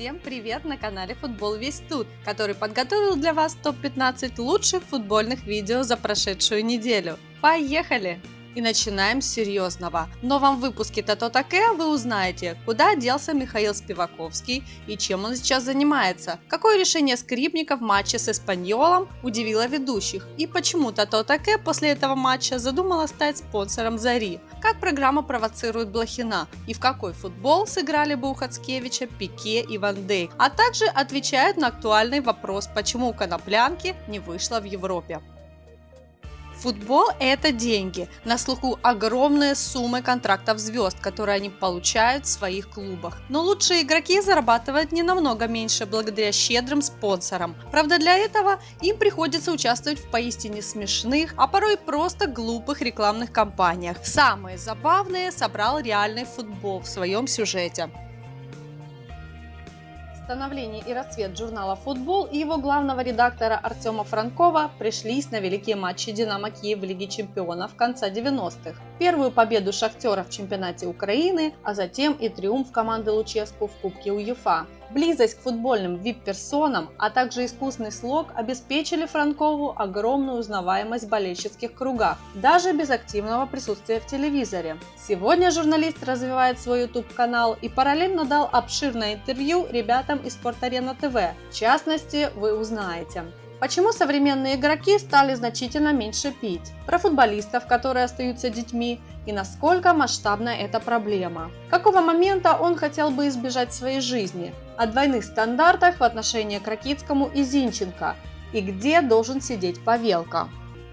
Всем привет на канале Футбол Весь Тут, который подготовил для вас топ-15 лучших футбольных видео за прошедшую неделю. Поехали! И начинаем с серьезного. В новом выпуске Тато Таке вы узнаете, куда делся Михаил Спиваковский и чем он сейчас занимается, какое решение скрипника в матче с Испаньолом удивило ведущих и почему Тато Таке после этого матча задумала стать спонсором Зари, как программа провоцирует Блохина и в какой футбол сыграли бы у Хацкевича Пике и Ван Дейк, а также отвечают на актуальный вопрос, почему Коноплянки не вышла в Европе. Футбол – это деньги. На слуху огромные суммы контрактов звезд, которые они получают в своих клубах. Но лучшие игроки зарабатывают не намного меньше благодаря щедрым спонсорам. Правда, для этого им приходится участвовать в поистине смешных, а порой просто глупых рекламных кампаниях. Самые забавные собрал реальный футбол в своем сюжете. Становление и расцвет журнала «Футбол» и его главного редактора Артема Франкова пришлись на великие матчи «Динамо Киев» в Лиге чемпионов конца 90-х. Первую победу «Шахтера» в чемпионате Украины, а затем и триумф команды Луческу в Кубке УЕФА. Близость к футбольным вип-персонам, а также искусный слог обеспечили Франкову огромную узнаваемость в болельщицких кругах, даже без активного присутствия в телевизоре. Сегодня журналист развивает свой YouTube-канал и параллельно дал обширное интервью ребятам из Спорт-Арена ТВ. В частности, вы узнаете, Почему современные игроки стали значительно меньше пить? Про футболистов, которые остаются детьми, и насколько масштабна эта проблема. Какого момента он хотел бы избежать своей жизни? О двойных стандартах в отношении к Ракитскому и Зинченко. И где должен сидеть Павелка?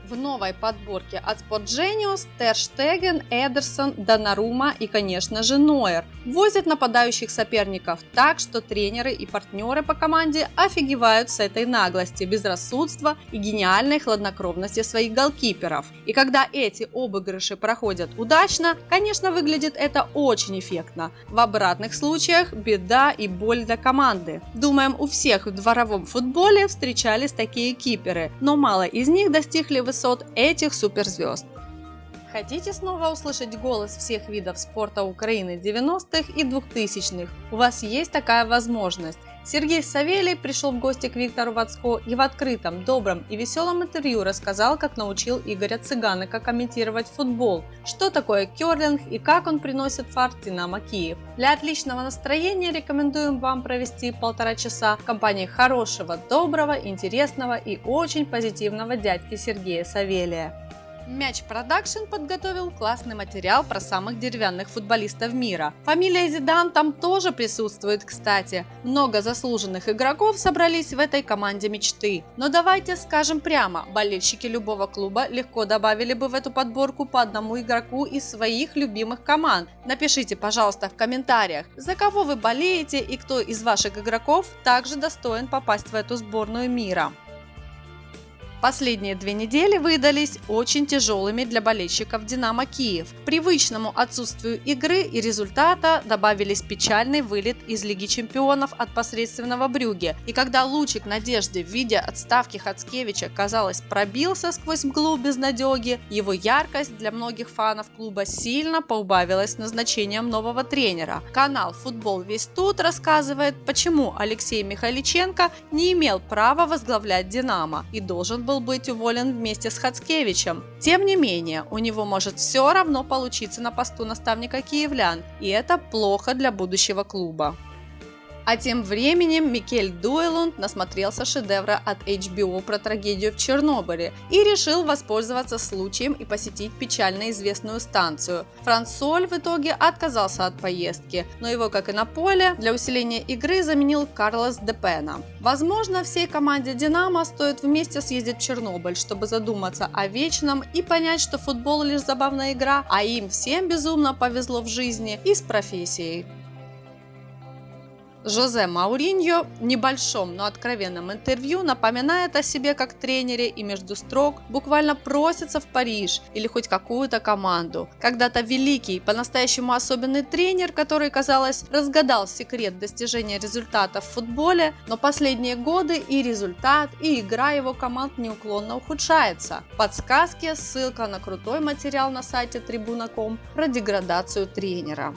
В новой подборке от Sport Genius Терштеген, Эдерсон, Донарума и, конечно же, Нойер возят нападающих соперников так, что тренеры и партнеры по команде офигевают с этой наглости, безрассудства и гениальной хладнокровности своих голкиперов. И когда эти обыгрыши проходят удачно, конечно, выглядит это очень эффектно. В обратных случаях беда и боль для команды. Думаем, у всех в дворовом футболе встречались такие киперы, но мало из них достигли высоты высот этих суперзвезд. Хотите снова услышать голос всех видов спорта Украины 90-х и 2000-х? У вас есть такая возможность. Сергей Савелий пришел в гости к Виктору Вацко и в открытом, добром и веселом интервью рассказал, как научил Игоря Цыганика комментировать футбол, что такое керлинг и как он приносит фарт Динамо Киев. Для отличного настроения рекомендуем вам провести полтора часа в компании хорошего, доброго, интересного и очень позитивного дядьки Сергея Савелия. Мяч Production подготовил классный материал про самых деревянных футболистов мира. Фамилия Зидан там тоже присутствует, кстати. Много заслуженных игроков собрались в этой команде мечты. Но давайте скажем прямо, болельщики любого клуба легко добавили бы в эту подборку по одному игроку из своих любимых команд. Напишите, пожалуйста, в комментариях, за кого вы болеете и кто из ваших игроков также достоин попасть в эту сборную мира. Последние две недели выдались очень тяжелыми для болельщиков «Динамо Киев». Привычному отсутствию игры и результата добавились печальный вылет из Лиги чемпионов от посредственного Брюге. И когда лучик надежды в виде отставки Хацкевича, казалось, пробился сквозь мглу безнадеги, его яркость для многих фанов клуба сильно поубавилась назначением нового тренера. Канал «Футбол весь тут» рассказывает, почему Алексей Михайличенко не имел права возглавлять «Динамо» и должен был быть уволен вместе с Хацкевичем. Тем не менее, у него может все равно получиться на посту наставника киевлян, и это плохо для будущего клуба. А тем временем Микель Дуэлунд насмотрелся шедевра от HBO про трагедию в Чернобыле и решил воспользоваться случаем и посетить печально известную станцию. Франсоль в итоге отказался от поездки, но его, как и на поле, для усиления игры заменил Карлос Депена. Возможно, всей команде Динамо стоит вместе съездить в Чернобыль, чтобы задуматься о вечном и понять, что футбол лишь забавная игра, а им всем безумно повезло в жизни и с профессией. Жозе Мауриньо в небольшом, но откровенном интервью напоминает о себе как тренере и между строк буквально просится в Париж или хоть какую-то команду. Когда-то великий, по-настоящему особенный тренер, который, казалось, разгадал секрет достижения результата в футболе, но последние годы и результат, и игра его команд неуклонно ухудшается. Подсказки, ссылка на крутой материал на сайте Tribuna.com про деградацию тренера.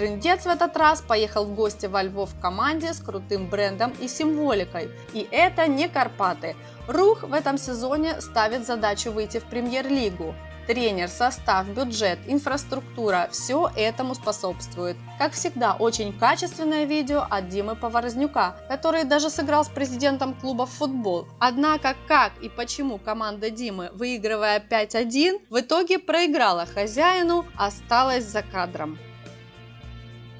Трындец в этот раз поехал в гости во Львов в команде с крутым брендом и символикой. И это не Карпаты. Рух в этом сезоне ставит задачу выйти в премьер-лигу. Тренер, состав, бюджет, инфраструктура – все этому способствует. Как всегда, очень качественное видео от Димы Поворознюка, который даже сыграл с президентом клуба в футбол. Однако, как и почему команда Димы, выигрывая 5-1, в итоге проиграла хозяину, осталась за кадром.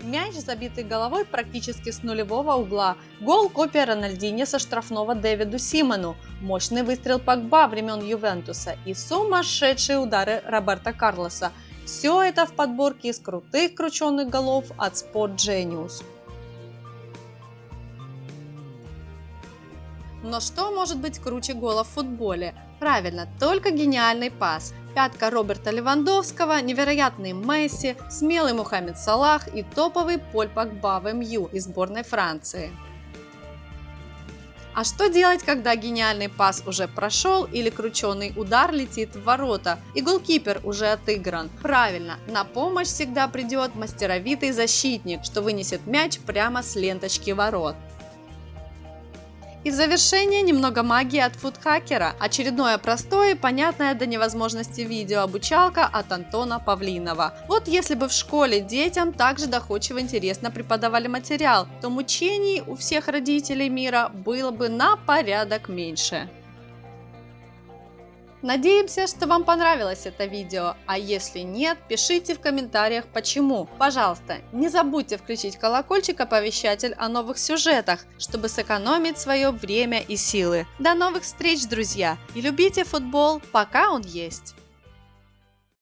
Мяч, забитый головой практически с нулевого угла. Гол копия Рональдини со штрафного Дэвиду Симону. Мощный выстрел Погба времен Ювентуса и сумасшедшие удары Роберта Карлоса. Все это в подборке из крутых крученных голов от Sport Genius. Но что может быть круче гола в футболе? Правильно, только гениальный пас. Пятка Роберта Левандовского, невероятный Месси, смелый Мухаммед Салах и топовый Поль Погба в МЮ из сборной Франции. А что делать, когда гениальный пас уже прошел или крученый удар летит в ворота и голкипер уже отыгран? Правильно, на помощь всегда придет мастеровитый защитник, что вынесет мяч прямо с ленточки ворот. И в завершение немного магии от фудхакера. Очередное простое и понятное до невозможности видео обучалка от Антона Павлинова. Вот если бы в школе детям также доходчиво интересно преподавали материал, то мучений у всех родителей мира было бы на порядок меньше. Надеемся, что вам понравилось это видео, а если нет, пишите в комментариях почему. Пожалуйста, не забудьте включить колокольчик-оповещатель о новых сюжетах, чтобы сэкономить свое время и силы. До новых встреч, друзья! И любите футбол, пока он есть!